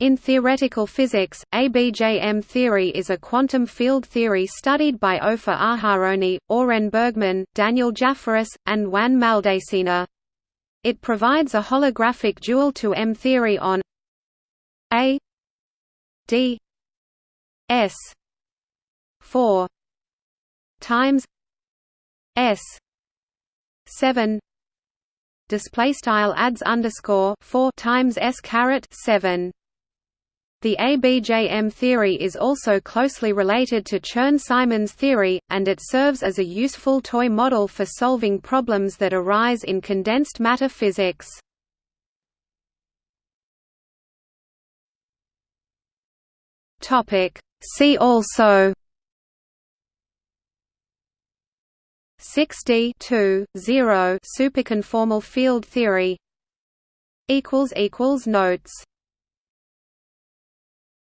In theoretical physics, ABJM theory is a quantum field theory studied by Ofer Aharony, Oren Bergman, Daniel Jafferis, and Juan Maldacena. It provides a holographic dual to M theory on A D S 4 times S 7 display style adds underscore 4 times S caret 7 the ABJM theory is also closely related to Chern-Simons theory, and it serves as a useful toy model for solving problems that arise in condensed matter physics. See also 6D 2, 0 superconformal field theory Notes